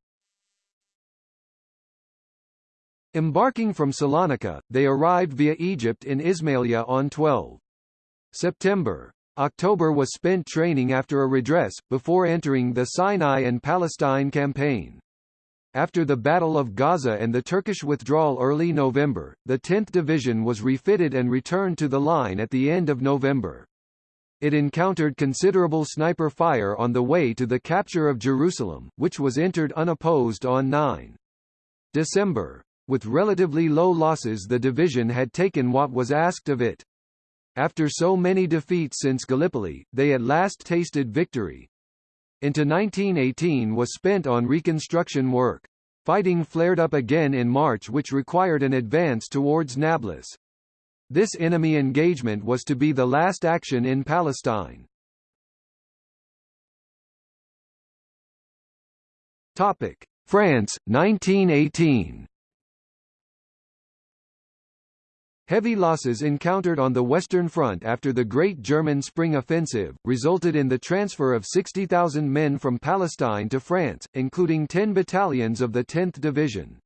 Embarking from Salonika, they arrived via Egypt in Ismailia on 12 September. October was spent training after a redress, before entering the Sinai and Palestine campaign. After the Battle of Gaza and the Turkish withdrawal early November, the 10th Division was refitted and returned to the line at the end of November. It encountered considerable sniper fire on the way to the capture of Jerusalem, which was entered unopposed on 9 December. With relatively low losses the division had taken what was asked of it. After so many defeats since Gallipoli, they at last tasted victory. Into 1918 was spent on reconstruction work. Fighting flared up again in March which required an advance towards Nablus. This enemy engagement was to be the last action in Palestine. Topic: France 1918 Heavy losses encountered on the Western Front after the Great German Spring Offensive, resulted in the transfer of 60,000 men from Palestine to France, including 10 battalions of the 10th Division.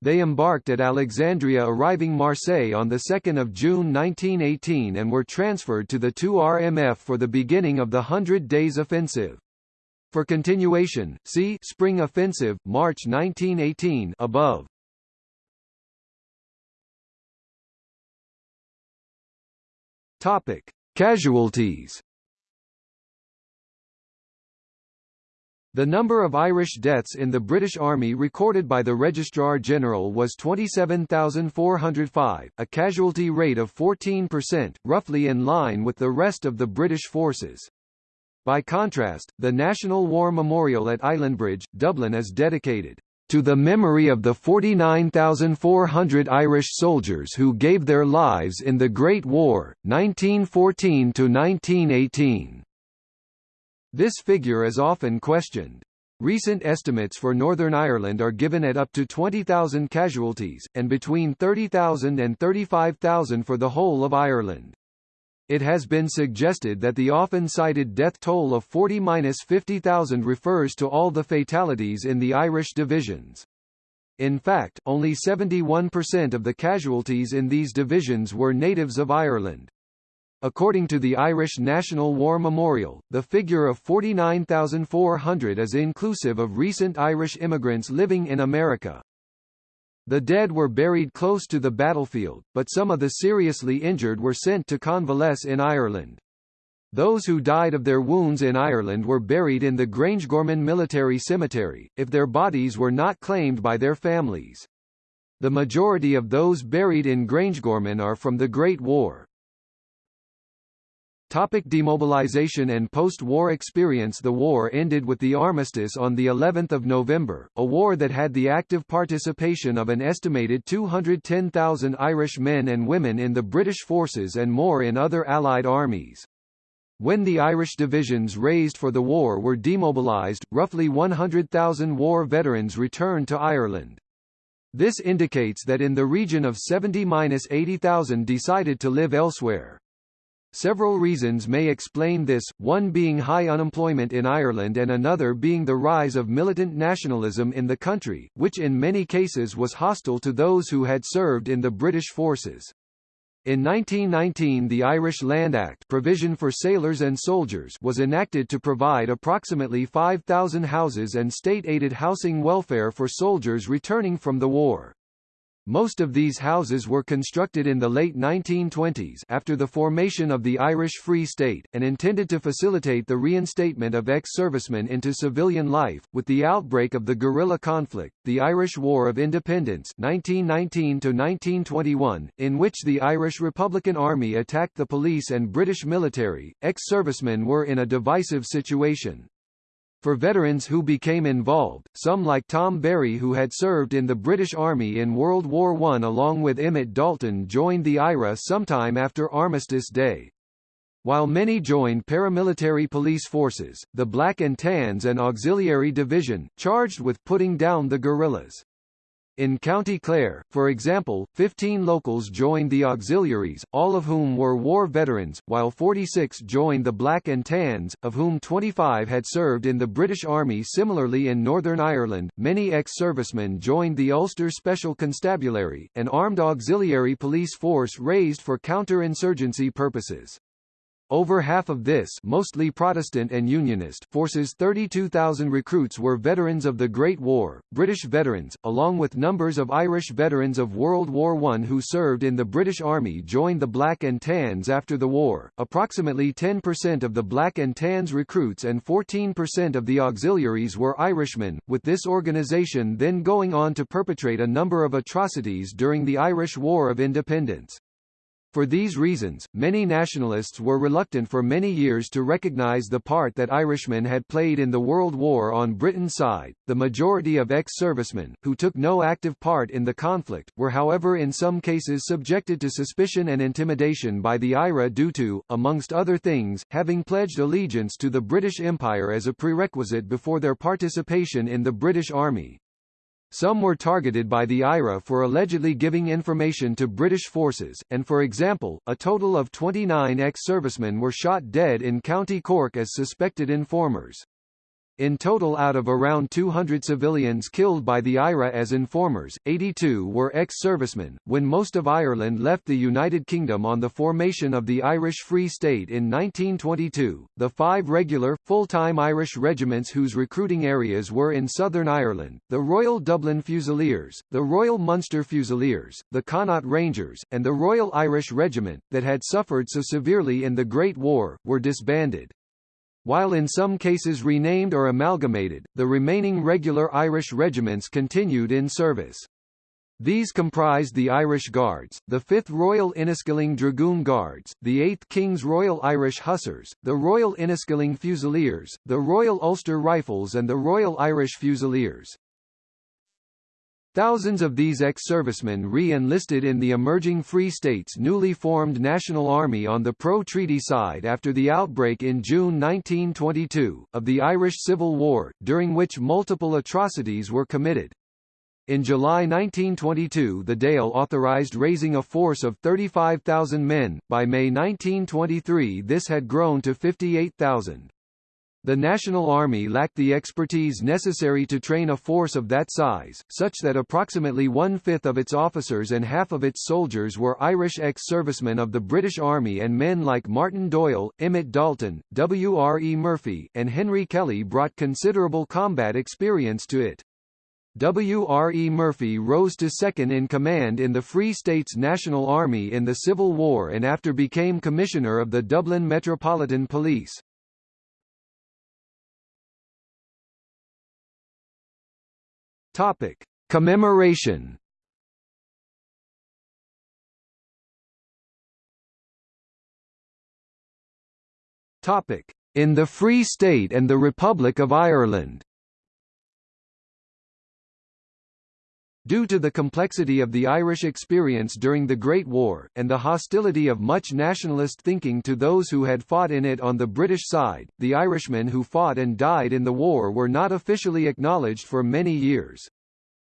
They embarked at Alexandria arriving Marseille on 2 June 1918 and were transferred to the 2 RMF for the beginning of the Hundred Days Offensive. For continuation, see Spring Offensive, March 1918 above. Topic: Casualties. The number of Irish deaths in the British Army recorded by the Registrar General was 27,405, a casualty rate of 14%, roughly in line with the rest of the British forces. By contrast, the National War Memorial at Islandbridge, Dublin is dedicated to the memory of the 49,400 Irish soldiers who gave their lives in the Great War, 1914 to 1918. This figure is often questioned. Recent estimates for Northern Ireland are given at up to 20,000 casualties, and between 30,000 and 35,000 for the whole of Ireland. It has been suggested that the often cited death toll of 40–50,000 refers to all the fatalities in the Irish divisions. In fact, only 71% of the casualties in these divisions were natives of Ireland. According to the Irish National War Memorial, the figure of 49,400 is inclusive of recent Irish immigrants living in America. The dead were buried close to the battlefield, but some of the seriously injured were sent to convalesce in Ireland. Those who died of their wounds in Ireland were buried in the Grangegorman Military Cemetery, if their bodies were not claimed by their families. The majority of those buried in Grangegorman are from the Great War. Topic demobilization and post-war experience The war ended with the armistice on the 11th of November, a war that had the active participation of an estimated 210,000 Irish men and women in the British forces and more in other Allied armies. When the Irish divisions raised for the war were demobilized, roughly 100,000 war veterans returned to Ireland. This indicates that in the region of 70–80,000 decided to live elsewhere. Several reasons may explain this, one being high unemployment in Ireland and another being the rise of militant nationalism in the country, which in many cases was hostile to those who had served in the British forces. In 1919 the Irish Land Act provision for sailors and soldiers was enacted to provide approximately 5,000 houses and state-aided housing welfare for soldiers returning from the war. Most of these houses were constructed in the late 1920s after the formation of the Irish Free State, and intended to facilitate the reinstatement of ex-servicemen into civilian life. With the outbreak of the guerrilla conflict, the Irish War of Independence 1919-1921, in which the Irish Republican Army attacked the police and British military, ex-servicemen were in a divisive situation. For veterans who became involved, some like Tom Barry who had served in the British Army in World War I along with Emmet Dalton joined the IRA sometime after Armistice Day. While many joined paramilitary police forces, the Black and Tans and Auxiliary Division, charged with putting down the guerrillas. In County Clare, for example, 15 locals joined the auxiliaries, all of whom were war veterans, while 46 joined the Black and Tans, of whom 25 had served in the British Army similarly in Northern Ireland, many ex-servicemen joined the Ulster Special Constabulary, an armed auxiliary police force raised for counter-insurgency purposes. Over half of this mostly Protestant and Unionist forces 32,000 recruits were veterans of the Great War, British veterans, along with numbers of Irish veterans of World War I who served in the British Army joined the Black and Tans after the war. Approximately 10% of the Black and Tans recruits and 14% of the auxiliaries were Irishmen, with this organisation then going on to perpetrate a number of atrocities during the Irish War of Independence. For these reasons, many nationalists were reluctant for many years to recognize the part that Irishmen had played in the World War on Britain's side. The majority of ex-servicemen, who took no active part in the conflict, were however in some cases subjected to suspicion and intimidation by the IRA due to, amongst other things, having pledged allegiance to the British Empire as a prerequisite before their participation in the British Army. Some were targeted by the IRA for allegedly giving information to British forces, and for example, a total of 29 ex-servicemen were shot dead in County Cork as suspected informers. In total out of around 200 civilians killed by the IRA as informers, 82 were ex-servicemen. When most of Ireland left the United Kingdom on the formation of the Irish Free State in 1922, the five regular, full-time Irish regiments whose recruiting areas were in Southern Ireland, the Royal Dublin Fusiliers, the Royal Munster Fusiliers, the Connaught Rangers, and the Royal Irish Regiment, that had suffered so severely in the Great War, were disbanded. While in some cases renamed or amalgamated, the remaining regular Irish regiments continued in service. These comprised the Irish Guards, the 5th Royal Inniskilling Dragoon Guards, the 8th King's Royal Irish Hussars, the Royal Inniskilling Fusiliers, the Royal Ulster Rifles and the Royal Irish Fusiliers. Thousands of these ex-servicemen re-enlisted in the emerging Free States' newly formed National Army on the pro-treaty side after the outbreak in June 1922, of the Irish Civil War, during which multiple atrocities were committed. In July 1922 the Dáil authorised raising a force of 35,000 men, by May 1923 this had grown to 58,000. The National Army lacked the expertise necessary to train a force of that size, such that approximately one-fifth of its officers and half of its soldiers were Irish ex-servicemen of the British Army and men like Martin Doyle, Emmet Dalton, W. R. E. Murphy, and Henry Kelly brought considerable combat experience to it. W. R. E. Murphy rose to second in command in the Free States National Army in the Civil War and after became Commissioner of the Dublin Metropolitan Police. Topic: Commemoration. Topic: In the Free State and the Republic of Ireland. Due to the complexity of the Irish experience during the Great War, and the hostility of much nationalist thinking to those who had fought in it on the British side, the Irishmen who fought and died in the war were not officially acknowledged for many years.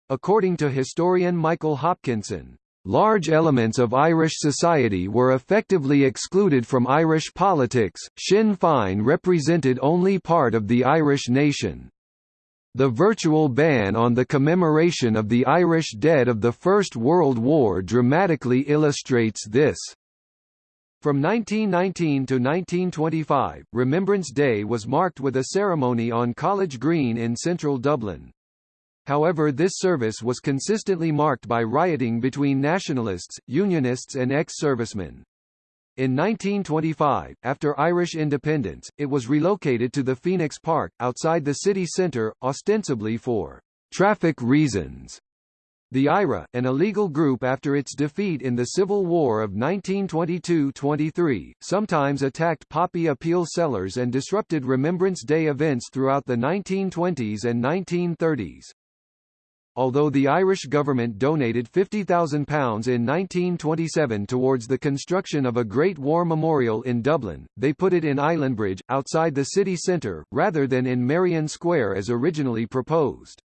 According to historian Michael Hopkinson, Large elements of Irish society were effectively excluded from Irish politics. Sinn Féin represented only part of the Irish nation. The virtual ban on the commemoration of the Irish dead of the First World War dramatically illustrates this. From 1919 to 1925, Remembrance Day was marked with a ceremony on College Green in central Dublin. However this service was consistently marked by rioting between nationalists, unionists and ex-servicemen. In 1925, after Irish independence, it was relocated to the Phoenix Park, outside the city centre, ostensibly for traffic reasons. The IRA, an illegal group after its defeat in the Civil War of 1922–23, sometimes attacked poppy appeal sellers and disrupted Remembrance Day events throughout the 1920s and 1930s. Although the Irish government donated £50,000 in 1927 towards the construction of a Great War Memorial in Dublin, they put it in Islandbridge, outside the city centre, rather than in Merrion Square as originally proposed.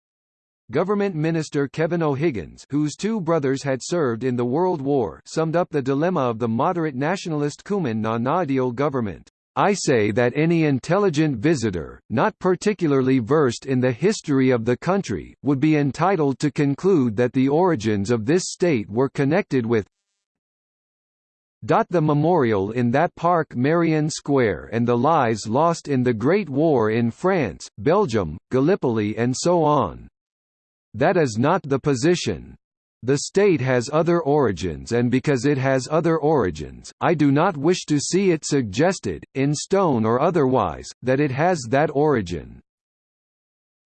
Government Minister Kevin O'Higgins whose two brothers had served in the World War summed up the dilemma of the moderate nationalist Cumann na nGaedheal government. I say that any intelligent visitor, not particularly versed in the history of the country, would be entitled to conclude that the origins of this state were connected with the memorial in that park Merrion Square and the lives lost in the Great War in France, Belgium, Gallipoli and so on. That is not the position. The state has other origins and because it has other origins, I do not wish to see it suggested, in stone or otherwise, that it has that origin.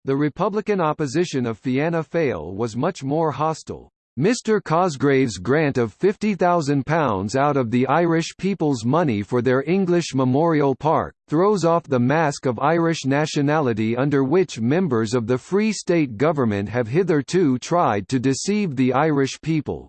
The Republican opposition of Fianna Fáil was much more hostile. Mr Cosgrave's grant of £50,000 out of the Irish people's money for their English Memorial Park, throws off the mask of Irish nationality under which members of the Free State government have hitherto tried to deceive the Irish people.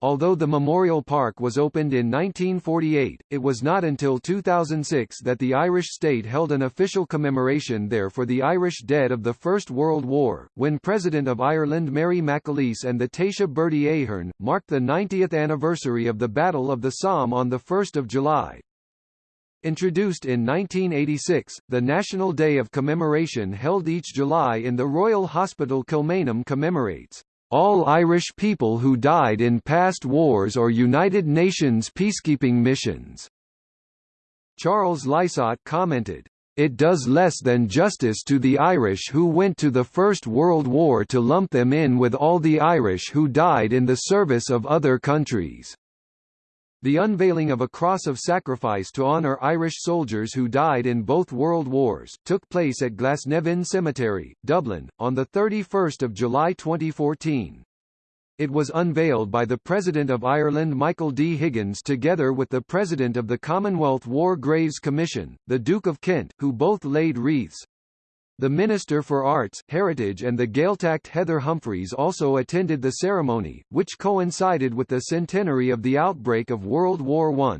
Although the Memorial Park was opened in 1948, it was not until 2006 that the Irish state held an official commemoration there for the Irish dead of the First World War, when President of Ireland Mary McAleese and the Taoiseach Bertie Ahern, marked the 90th anniversary of the Battle of the Somme on 1 July. Introduced in 1986, the National Day of Commemoration held each July in the Royal Hospital Kilmainham commemorates all Irish people who died in past wars or United Nations peacekeeping missions. Charles Lysaght commented, it does less than justice to the Irish who went to the First World War to lump them in with all the Irish who died in the service of other countries. The unveiling of a cross of sacrifice to honour Irish soldiers who died in both World Wars, took place at Glasnevin Cemetery, Dublin, on 31 July 2014. It was unveiled by the President of Ireland Michael D. Higgins together with the President of the Commonwealth War Graves Commission, the Duke of Kent, who both laid wreaths. The Minister for Arts, Heritage and the Gaeltacht Heather Humphreys also attended the ceremony, which coincided with the centenary of the outbreak of World War I.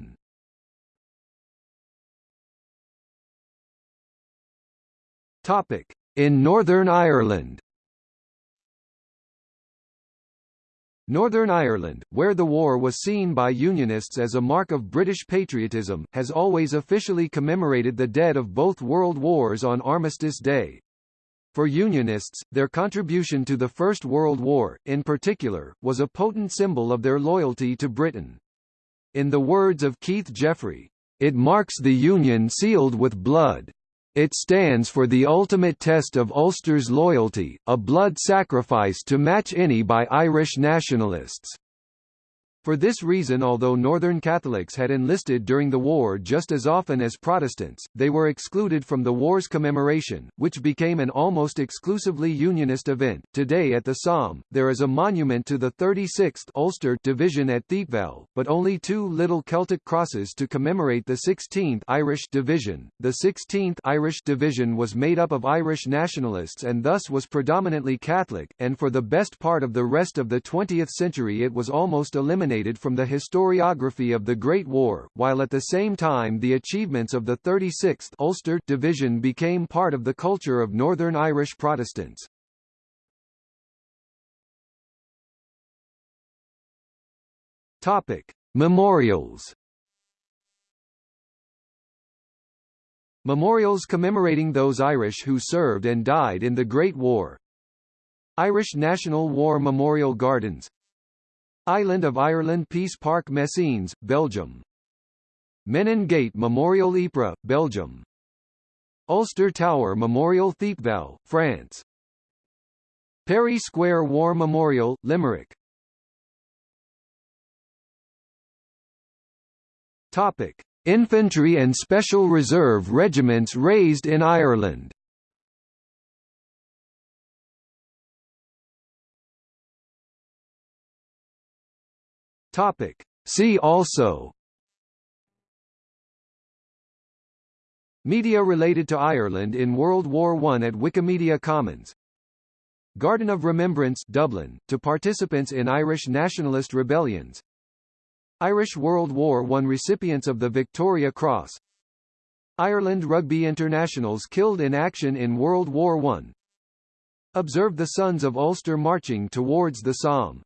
Topic: In Northern Ireland. Northern Ireland, where the war was seen by Unionists as a mark of British patriotism, has always officially commemorated the dead of both world wars on Armistice Day. For Unionists, their contribution to the First World War, in particular, was a potent symbol of their loyalty to Britain. In the words of Keith Jeffery, "...it marks the Union sealed with blood. It stands for the ultimate test of Ulster's loyalty, a blood sacrifice to match any by Irish nationalists." For this reason although Northern Catholics had enlisted during the war just as often as Protestants, they were excluded from the war's commemoration, which became an almost exclusively Unionist event. Today at the Somme, there is a monument to the 36th Ulster Division at Thiepval, but only two little Celtic crosses to commemorate the 16th Irish Division. The 16th Irish Division was made up of Irish nationalists and thus was predominantly Catholic, and for the best part of the rest of the 20th century it was almost eliminated from the historiography of the Great War, while at the same time the achievements of the 36th Ulster Division became part of the culture of Northern Irish Protestants. Topic: Memorials. Memorials commemorating those Irish who served and died in the Great War. Irish National War Memorial Gardens Island of Ireland Peace Park Messines, Belgium. Menin Gate Memorial Ypres, Belgium. Ulster Tower Memorial Thiepval, France. Perry Square War Memorial, Limerick. Topic: Infantry and Special Reserve regiments raised in Ireland. Topic. See also Media related to Ireland in World War I at Wikimedia Commons. Garden of Remembrance Dublin, to participants in Irish nationalist rebellions. Irish World War I recipients of the Victoria Cross. Ireland rugby internationals killed in action in World War I Observe the Sons of Ulster marching towards the Somme